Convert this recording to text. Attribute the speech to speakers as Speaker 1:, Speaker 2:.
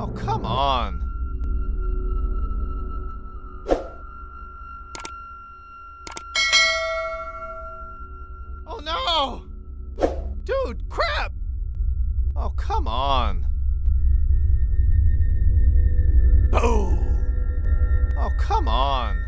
Speaker 1: Oh, come on. Oh, no! Dude, crap! Oh, come on. Boom! Oh, come on.